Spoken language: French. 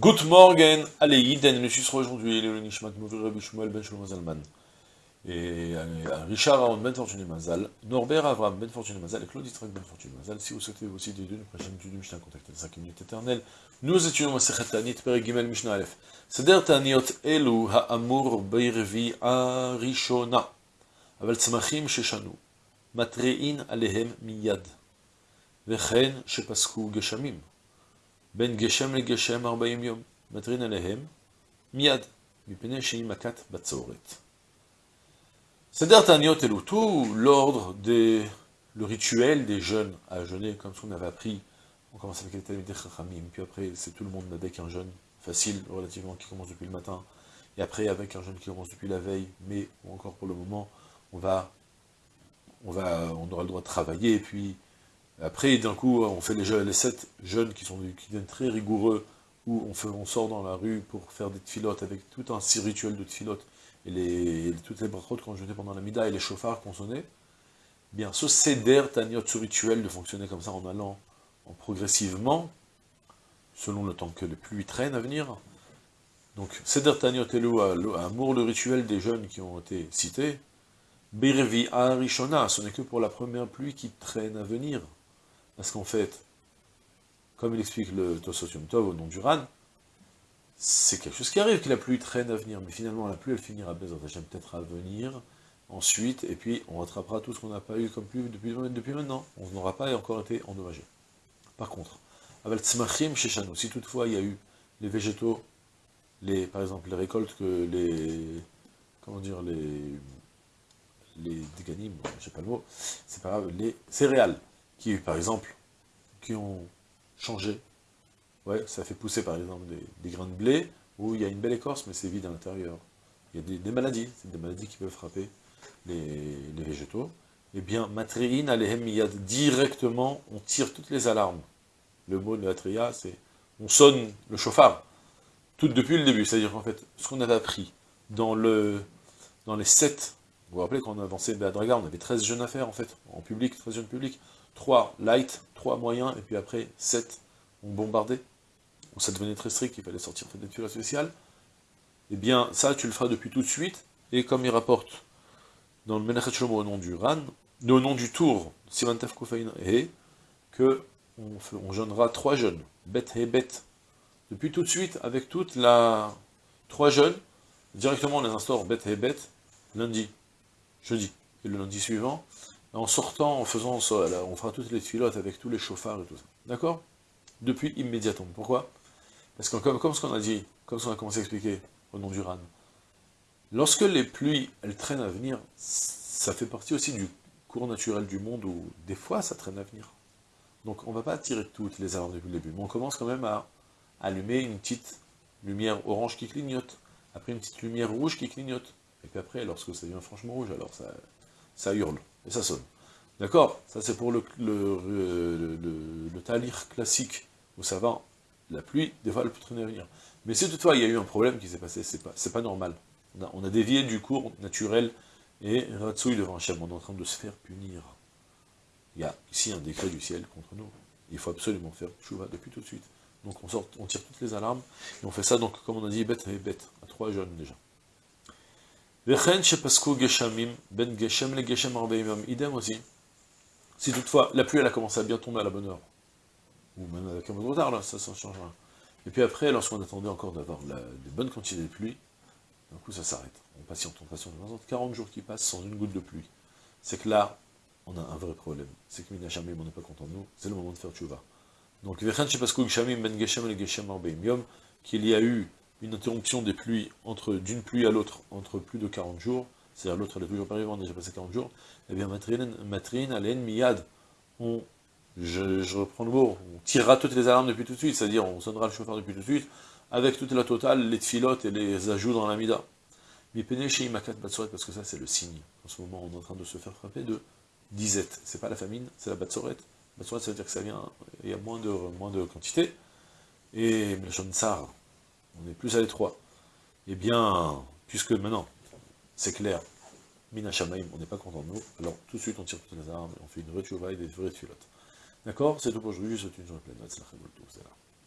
Good morning, allez, Yiden, le sera aujourd'hui, le Nishmat Mouvir Rabbi Shmuel Ben Shlomo Zalman. Et euh, Richard Aaron Ben Fortuné Mazal, Norbert Avram Ben Fortuné Mazal et Claude Israël Ben Fortuné Mazal. Si vous souhaitez aussi des deux, une prochaine étude du Mishnah, contactez les 5 minutes éternelles. Nous étudions Masechet Tanit, Pere Gimel Mishnah Aleph. Seder Taniot Elu Ha'amur Beirvi Arishona. אבל צמחים ששנו, מתריעין עליהם מיד, וכן שפסקו גשמים. Ben Geshem le Geshem 40 Makat Batsoret. Seder Taniot Eloutou, l'ordre des, le rituel des jeunes à jeûner, comme ce qu'on avait appris, on commence avec les Talmud Chachamim, puis après c'est tout le monde avec un jeûne facile, relativement, qui commence depuis le matin, et après avec un jeûne qui commence depuis la veille, mais encore pour le moment, on on va, on aura le droit de travailler, puis après, d'un coup, on fait les, les sept jeunes qui sont qui très rigoureux, où on, sort dans la rue pour faire des filotes avec tout un rituel de filotes, et, les, toutes les brachotes qu'on jetait pendant la mida, et les chauffards qu'on sonnait, bien, ce céder taniot, ce rituel de fonctionner comme ça en allant en progressivement, selon le temps que les pluies traînent à venir, donc, Seder Taniot Elou, amour le rituel des jeunes qui ont été cités, Birvi Arishona, ce n'est que pour la première pluie qui traîne à venir. Parce qu'en fait, comme il explique le Tosotium Tov au nom du Ran, c'est quelque chose qui arrive, que la pluie traîne à venir, mais finalement la pluie elle finira peut-être à venir, ensuite, et puis on rattrapera tout ce qu'on n'a pas eu comme pluie depuis, maintenant, on n'aura pas encore été endommagé. Par contre, avec Tzmachim Sheshanu, si toutefois il y a eu les végétaux, les, par exemple les récoltes que les, comment dire, les, les déganim, je sais pas le mot, c'est pas grave, les céréales, qui, par exemple, qui ont changé. Ouais, ça fait pousser, par exemple, des, grains de blé, où il y a une belle écorce, mais c'est vide à l'intérieur. Il y a des, maladies, c'est des maladies qui peuvent frapper les, végétaux. Eh bien, matriine alehem directement, on tire toutes les alarmes. Le mot de la c'est, on sonne le chauffard, tout depuis le début. C'est-à-dire qu'en fait, ce qu'on avait appris dans, le, dans les sept, vous vous rappelez quand on a avancé de la on avait 13 jeunes à faire, en fait, en public, 13 jeunes publics. 3 light, 3 moyens, et puis après 7 ont bombardé, où ça devenait très strict, il fallait sortir des tuiles spéciales, eh bien ça tu le feras depuis tout de suite, et comme il rapporte dans le Menachet au nom du Ran, au nom du tour, Simantaf Kofein et que on, on jeûnera 3 jeunes, bête et bête, depuis tout de suite, avec toute la... 3 jeunes, directement on les instaure bête et bête, lundi, jeudi, et le lundi suivant, en sortant, en faisant ça, on fera toutes les filotes avec tous les chauffards et tout ça. D'accord? Depuis immédiatement. Pourquoi? Parce que comme, ce qu'on a dit, comme ce qu'on a commencé à expliquer au nom du RAN, lorsque les pluies, elles traînent à venir, ça fait partie aussi du cours naturel du monde où des fois ça traîne à venir. Donc on ne va pas tirer toutes les alarmes depuis le début, mais on commence quand même à allumer une petite lumière orange qui clignote, après une petite lumière rouge qui clignote, et puis après, lorsque ça devient franchement rouge, alors ça hurle et ça sonne. D'accord? Ça c'est pour le, le, le, talir classique, où ça va, la pluie, traîner à venir. Mais si toutefois il y a eu un problème qui s'est passé, c'est pas, pas normal. On a, dévié du cours naturel, et Ratsouille devant Hachem, on est en train de se faire punir. Il y a ici un décret du ciel contre nous. Il faut absolument faire chouva depuis tout de suite. Donc on, sort, on tire toutes les alarmes, et on fait ça, donc comme on a dit, bête et bête, à trois jeunes déjà. Geshamim, ben Geshem le Geshem idem aussi. Si toutefois la pluie elle a commencé à bien tomber à la bonne heure, ou même avec un peu de retard, là, ça ne changera. Et puis après, lorsqu'on attendait encore d'avoir de bonnes quantités de pluie, d'un coup ça s'arrête. On patiente, on patiente, on 40 jours qui passent sans une goutte de pluie. C'est que là, on a un vrai problème. C'est que Minachamim, on n'est pas content de nous, c'est le moment de faire tchouva. Donc, ben qu'il y a eu une interruption des pluies entre d'une pluie à l'autre entre plus de 40 jours, c'est-à-dire l'autre elle est toujours a déjà passé 40 jours, eh bien Matrine, Alen, Miyad, on, je, reprends le mot, on tirera toutes les alarmes depuis tout de suite, c'est-à-dire on sonnera le chauffeur depuis tout de suite, avec toute la totale, les filotes et les ajouts dans la mida. Mais chez Imakat Batsoret, parce que ça c'est le signe. En ce moment on est en train de se faire frapper de disette. C'est pas la famine, c'est la Batsoret. Batsoret ça veut dire que ça vient, il y a moins de, moins de quantité. Et le Sar, on est plus à l'étroit. Eh bien, puisque maintenant, c'est clair, Mina Shamaim, on n'est pas content de nous, alors tout de suite on tire toutes les armes, on fait une vraie et des vraies filottes. D'accord? C'est tout pour aujourd'hui, souhaite une journée pleine, c'est